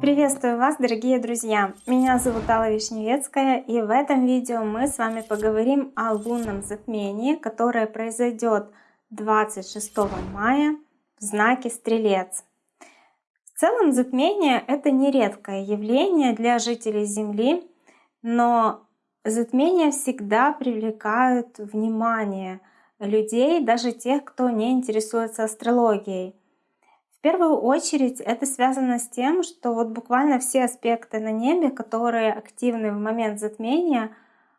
Приветствую вас, дорогие друзья! Меня зовут Алла Вишневецкая, и в этом видео мы с вами поговорим о лунном затмении, которое произойдет 26 мая в знаке Стрелец. В целом затмение — это нередкое явление для жителей Земли, но затмения всегда привлекают внимание людей, даже тех, кто не интересуется астрологией первую очередь это связано с тем, что вот буквально все аспекты на небе, которые активны в момент затмения,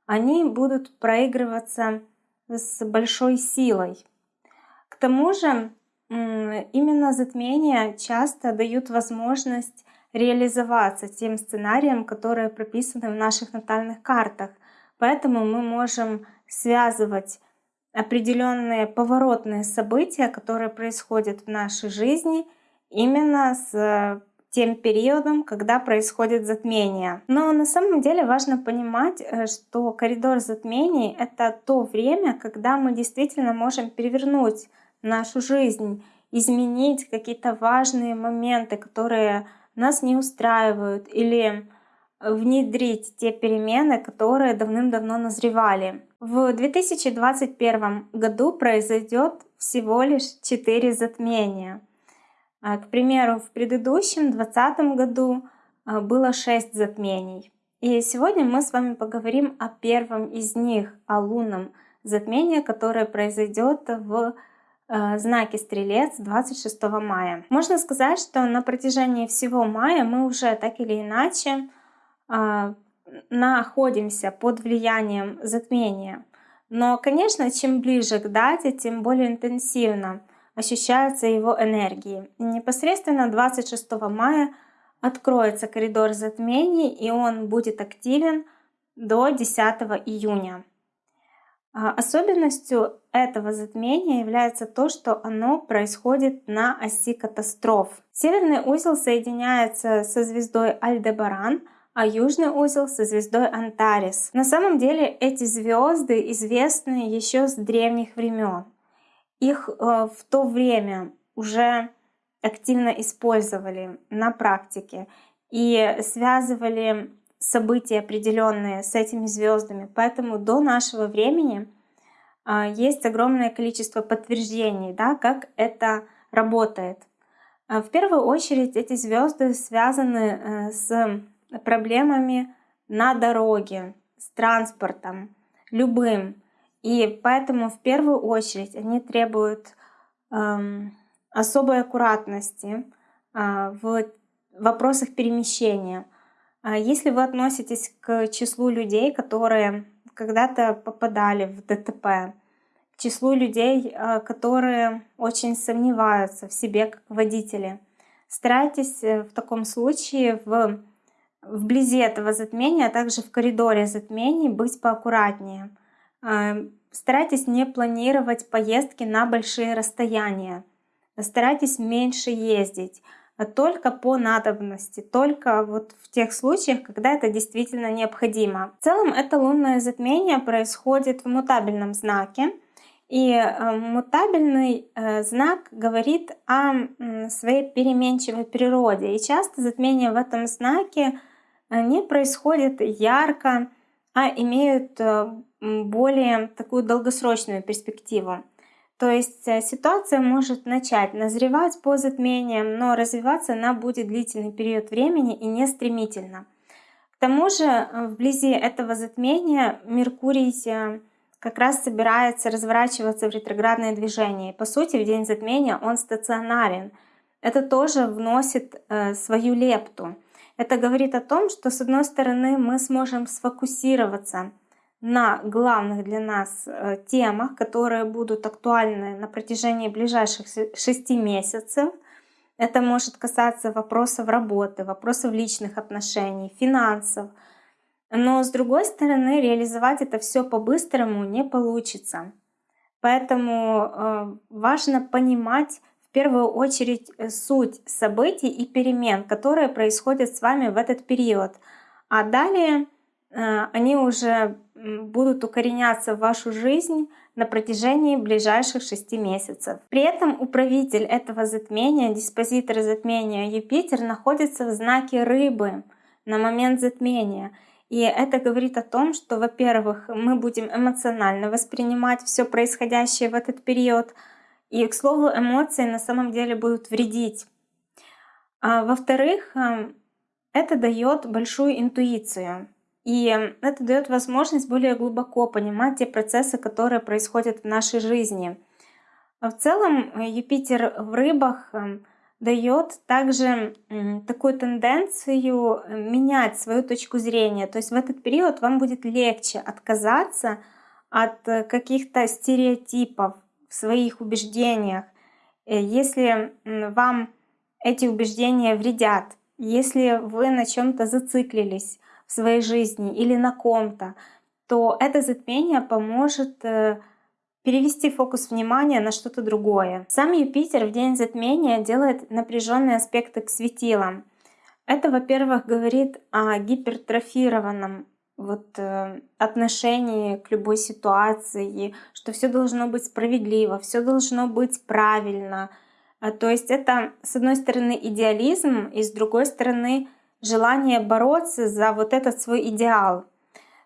они будут проигрываться с большой силой. К тому же именно затмения часто дают возможность реализоваться тем сценариям, которые прописаны в наших натальных картах. Поэтому мы можем связывать определенные поворотные события, которые происходят в нашей жизни, именно с э, тем периодом, когда происходит затмение. Но на самом деле важно понимать, э, что коридор затмений — это то время, когда мы действительно можем перевернуть нашу жизнь, изменить какие-то важные моменты, которые нас не устраивают, или внедрить те перемены, которые давным-давно назревали. В 2021 году произойдет всего лишь 4 затмения — а, к примеру, в предыдущем 2020 году а, было 6 затмений. И сегодня мы с вами поговорим о первом из них, о лунном затмении, которое произойдет в а, знаке Стрелец 26 мая. Можно сказать, что на протяжении всего мая мы уже так или иначе находимся под влиянием затмения. Но, конечно, чем ближе к дате, тем более интенсивно ощущаются его энергии. И непосредственно 26 мая откроется коридор затмений, и он будет активен до 10 июня. А особенностью этого затмения является то, что оно происходит на оси катастроф. Северный узел соединяется со звездой Альдебаран, а южный узел со звездой Антарис. На самом деле эти звезды известны еще с древних времен. Их э, в то время уже активно использовали на практике и связывали события определенные с этими звездами. Поэтому до нашего времени а, есть огромное количество подтверждений, да, как это работает. А, в первую очередь эти звезды связаны э, с проблемами на дороге, с транспортом, любым. И поэтому в первую очередь они требуют эм, особой аккуратности э, в вопросах перемещения. А если вы относитесь к числу людей, которые когда-то попадали в ДТП, к числу людей, э, которые очень сомневаются в себе как водители, старайтесь э, в таком случае в вблизи этого затмения, а также в коридоре затмений быть поаккуратнее – Эм, старайтесь не планировать поездки на большие расстояния. Старайтесь меньше ездить, а только по надобности, только вот в тех случаях, когда это действительно необходимо. В целом это лунное затмение происходит в мутабельном знаке, и э, мутабельный э, знак говорит о своей переменчивой природе. И часто затмения в этом знаке не происходят ярко, а имеют более такую долгосрочную перспективу. То есть э, ситуация может начать назревать по затмениям, но развиваться она будет длительный период времени и не стремительно. К тому же э, вблизи этого затмения Меркурий э, как раз собирается разворачиваться в ретроградное движение. По сути, в день затмения он стационарен. Это тоже вносит свою лепту. Это говорит о том, что с одной стороны мы сможем сфокусироваться на главных для нас э, темах, которые будут актуальны на протяжении ближайших шести месяцев. Это может касаться вопросов работы, вопросов личных отношений, финансов. Но с другой стороны, реализовать это все по-быстрому не получится. Поэтому э, важно понимать первую очередь э, суть событий и перемен, которые происходят с вами в этот период. А далее э, они уже будут укореняться в вашу жизнь на протяжении ближайших шести месяцев. При этом управитель этого затмения, диспозитор затмения Юпитер находится в знаке рыбы на момент затмения. И это говорит о том, что, во-первых, мы будем эмоционально воспринимать все происходящее в этот период. И, к слову, эмоции на самом деле будут вредить. А, во-вторых, эм, это дает большую интуицию. И это дает возможность более глубоко понимать те процессы, которые происходят в нашей жизни. А в целом э, Юпитер в рыбах эм, дает также такую тенденцию э, менять свою точку зрения. То есть в этот период вам будет легче отказаться от э, каких-то стереотипов в своих убеждениях, если вам эти убеждения вредят, если вы на чем-то зациклились, в своей жизни или на ком-то, то это затмение поможет э, перевести фокус внимания на что-то другое. Сам Юпитер в день затмения делает напряженные аспекты к светилам. Это, во-первых, говорит о гипертрофированном вот, э, отношении к любой ситуации, что все должно быть справедливо, все должно быть правильно. А, то есть это, с одной стороны, идеализм, и с другой стороны, желание бороться за вот этот свой идеал.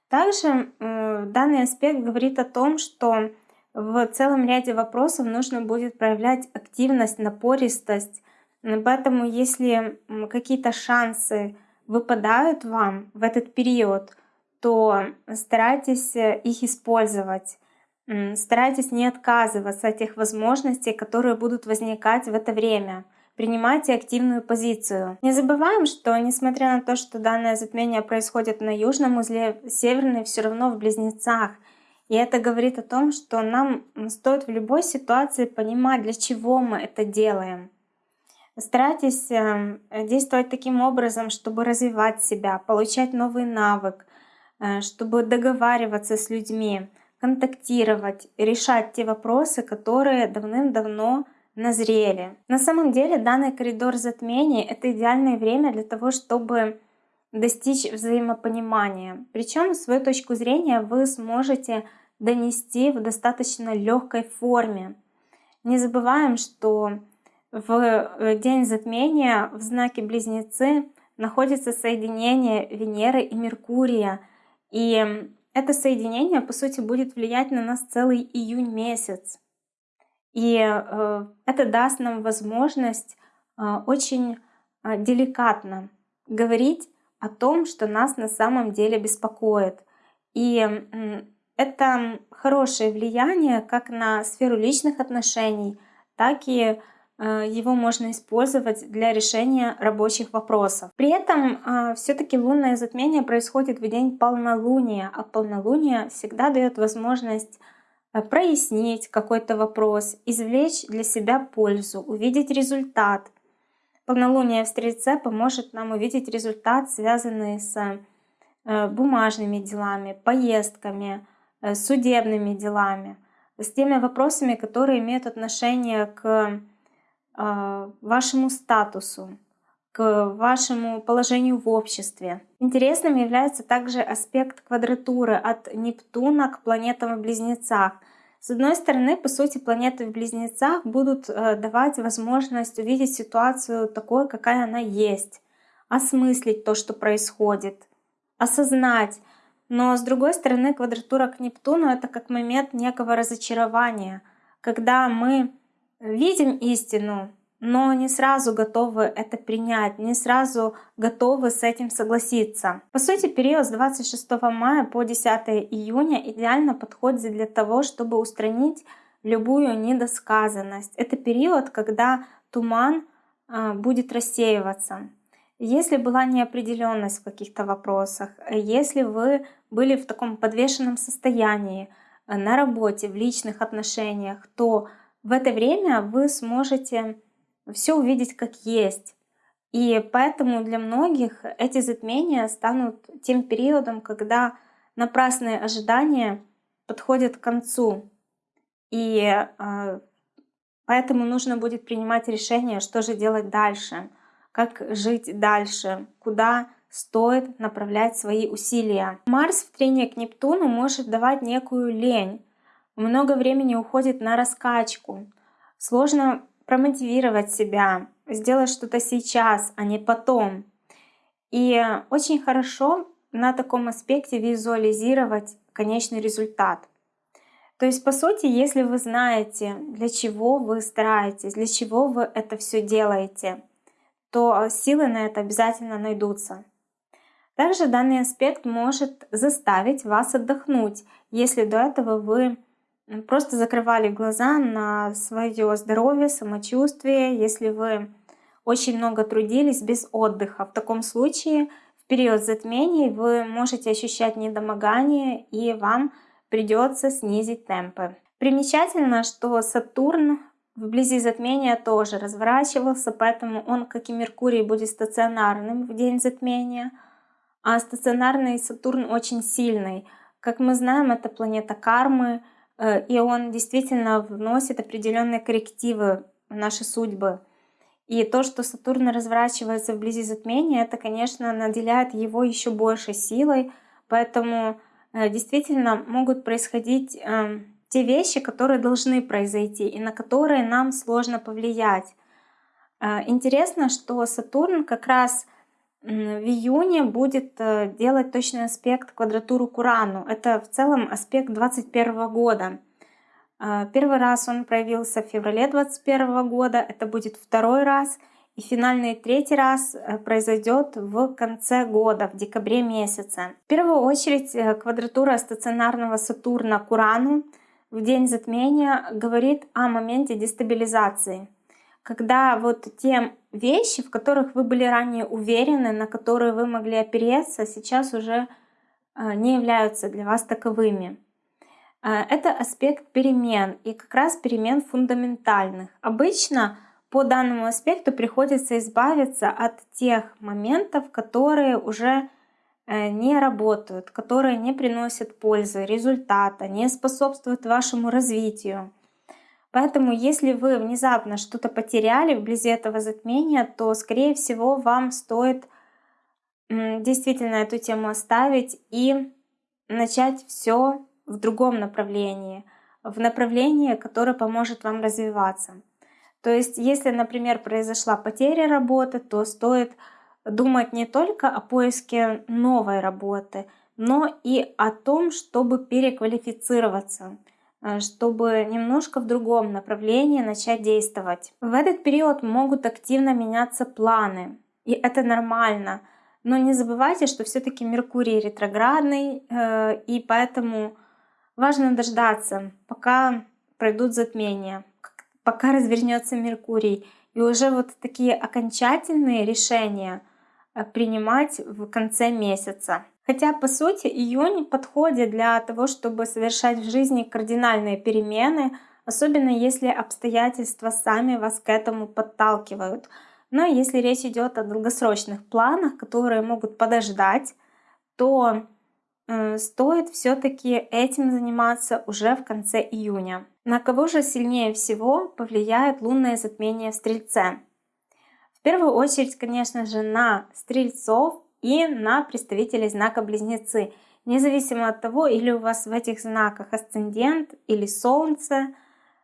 Также э, данный аспект говорит о том, что в целом ряде вопросов нужно будет проявлять активность, напористость. Поэтому если какие-то шансы выпадают вам в этот период, то старайтесь э, их использовать. Старайтесь не отказываться от тех возможностей, которые будут возникать в это время принимайте активную позицию. Не забываем, что несмотря на то, что данное затмение происходит на южном узле, северный все равно в близнецах. И это говорит о том, что нам стоит в любой ситуации понимать, для чего мы это делаем. Старайтесь эм, действовать таким образом, чтобы развивать себя, получать новый навык, чтобы договариваться с людьми, контактировать, решать те вопросы, которые давным-давно назрели. На самом деле данный коридор затмений — это идеальное время для того, чтобы достичь взаимопонимания. Причем свою точку зрения вы сможете донести в достаточно легкой форме. Не забываем, что в э, день затмения в знаке Близнецы находится соединение Венеры и Меркурия. И это соединение, по сути, будет влиять на нас целый июнь месяц. И э, это даст нам возможность э, очень э, деликатно говорить о том, что нас на самом деле беспокоит. И это хорошее влияние как на сферу личных отношений, так и его можно использовать для решения рабочих вопросов. При этом все-таки лунное затмение происходит в день полнолуния, а полнолуние всегда дает возможность Э, прояснить какой-то вопрос, извлечь для себя пользу, увидеть результат. Полнолуние в Стрельце поможет нам увидеть результат, связанный с э, бумажными делами, поездками, э, судебными делами, с теми вопросами, которые имеют отношение к вашему статусу, к вашему положению в обществе. Интересным является также аспект квадратуры от Нептуна к планетам в Близнецах. С одной стороны, по сути, планеты в Близнецах будут э, давать возможность увидеть ситуацию такой, какая она есть, осмыслить то, что происходит, осознать. Но с другой стороны, квадратура к Нептуну — это как момент некого разочарования, когда мы видим истину, но не сразу готовы это принять, не сразу готовы с этим согласиться. По сути, период с 26 мая по 10 июня идеально подходит для того, чтобы устранить любую недосказанность. Это период, когда туман а, будет рассеиваться. Если была неопределенность в каких-то вопросах, если вы были в таком подвешенном состоянии а, на работе, в личных отношениях, то в это время вы сможете все увидеть как есть. И поэтому для многих эти затмения станут тем периодом, когда напрасные ожидания подходят к концу. И э, поэтому нужно будет принимать решение, что же делать дальше, как жить дальше, куда стоит направлять свои усилия. Марс в трене к Нептуну может давать некую лень. Много времени уходит на раскачку. Сложно промотивировать себя, сделать что-то сейчас, а не потом. И очень хорошо на таком аспекте визуализировать конечный результат. То есть, по сути, если вы знаете, для чего вы стараетесь, для чего вы это все делаете, то силы на это обязательно найдутся. Также данный аспект может заставить вас отдохнуть, если до этого вы просто закрывали глаза на свое здоровье, самочувствие, если вы очень много трудились без отдыха. В таком случае в период затмений вы можете ощущать недомогание и вам придется снизить темпы. Примечательно, что Сатурн вблизи затмения тоже разворачивался, поэтому он, как и Меркурий, будет стационарным в день затмения. А стационарный Сатурн очень сильный. Как мы знаем, это планета кармы, и он действительно вносит определенные коррективы в наши судьбы. И то, что Сатурн разворачивается вблизи затмения, это, конечно, наделяет его еще большей силой, поэтому Э, действительно могут происходить эм, те вещи, которые должны произойти и на которые нам сложно повлиять. Э, интересно, что Сатурн как раз в июне будет э, делать точный аспект квадратуру к Урану. Это в целом аспект 2021 года. Первый раз он проявился в феврале 2021 года, это будет второй раз — и финальный третий раз э, произойдет в конце года, в декабре месяце. В первую очередь э, квадратура стационарного Сатурна к Урану в день затмения говорит о моменте дестабилизации. Когда вот те вещи, в которых вы были ранее уверены, на которые вы могли опереться, сейчас уже э, не являются для вас таковыми. Это аспект перемен и как раз перемен фундаментальных. Обычно по данному аспекту приходится избавиться от тех моментов, которые уже э, не работают, которые не приносят пользы, результата, не способствуют вашему развитию. Поэтому, если вы внезапно что-то потеряли вблизи этого затмения, то, скорее всего, вам стоит действительно эту тему оставить и начать все в другом направлении, в направлении, которое поможет вам развиваться. То есть, если, например, произошла потеря работы, то стоит думать не только о поиске новой работы, но и о том, чтобы переквалифицироваться, чтобы немножко в другом направлении начать действовать. В этот период могут активно меняться планы, и это нормально. Но не забывайте, что все-таки Меркурий ретроградный, э, и поэтому важно дождаться, пока пройдут затмения пока развернется Меркурий. И уже вот такие окончательные решения э, принимать в конце месяца. Хотя, по сути, июнь подходит для того, чтобы совершать в жизни кардинальные перемены, особенно если обстоятельства сами вас к этому подталкивают. Но если речь идет о долгосрочных планах, которые могут подождать, то э, стоит все-таки этим заниматься уже в конце июня. На кого же сильнее всего повлияет лунное затмение в Стрельце? В первую очередь, конечно же, на Стрельцов и на представителей знака Близнецы. Независимо от того, или у вас в этих знаках асцендент или Солнце,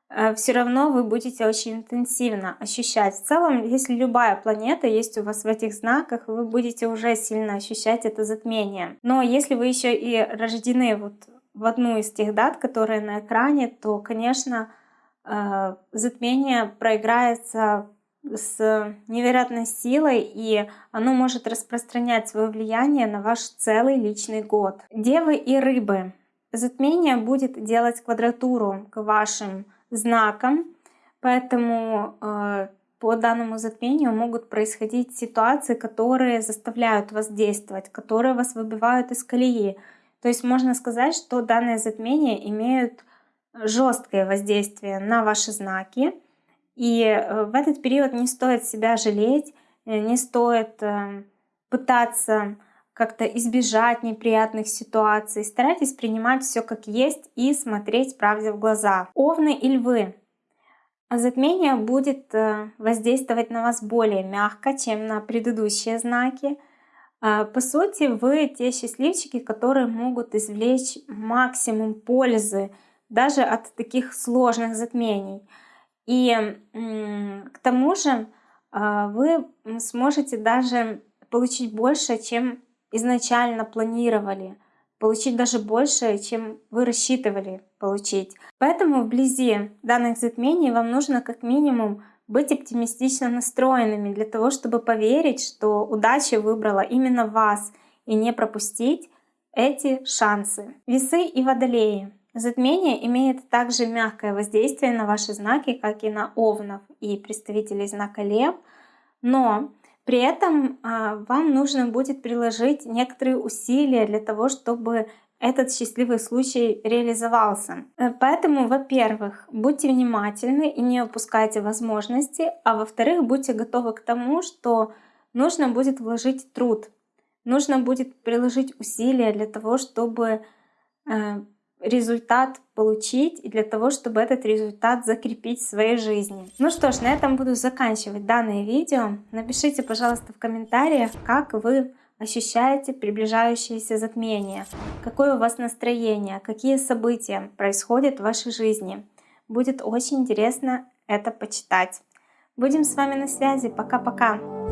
э, все равно вы будете очень интенсивно ощущать. В целом, если любая планета есть у вас в этих знаках, вы будете уже сильно ощущать это затмение. Но если вы еще и рождены вот в одну из тех дат, которые на экране, то, конечно, э, затмение проиграется с невероятной силой, и оно может распространять свое влияние на ваш целый личный год. Девы и рыбы. Затмение будет делать квадратуру к вашим знакам, поэтому э, по данному затмению могут происходить ситуации, которые заставляют вас действовать, которые вас выбивают из колеи, то есть можно сказать, что данные затмения имеют жесткое воздействие на ваши знаки. И э, в этот период не стоит себя жалеть, э, не стоит э, пытаться как-то избежать неприятных ситуаций. Старайтесь принимать все как есть и смотреть правде в глаза. Овны и львы. Затмение будет воздействовать на вас более мягко, чем на предыдущие знаки. По сути, вы те счастливчики, которые могут извлечь максимум пользы даже от таких сложных затмений. И к тому же а, вы сможете даже получить больше, чем изначально планировали, получить даже больше, чем вы рассчитывали получить. Поэтому вблизи данных затмений вам нужно как минимум быть оптимистично настроенными для того, чтобы поверить, что удача выбрала именно вас и не пропустить эти шансы. Весы и водолеи. Затмение имеет также мягкое воздействие на ваши знаки, как и на овнов и представителей знака Лев, но при этом а, вам нужно будет приложить некоторые усилия для того, чтобы этот счастливый случай реализовался. Э, поэтому, во-первых, будьте внимательны и не упускайте возможности, а во-вторых, будьте готовы к тому, что нужно будет вложить труд, нужно будет приложить усилия для того, чтобы э, результат получить и для того, чтобы этот результат закрепить в своей жизни. Ну что ж, на этом буду заканчивать данное видео. Напишите, пожалуйста, в комментариях, как вы ощущаете приближающееся затмение, какое у вас настроение, какие события происходят в вашей жизни. Будет очень интересно это почитать. Будем с вами на связи. Пока-пока.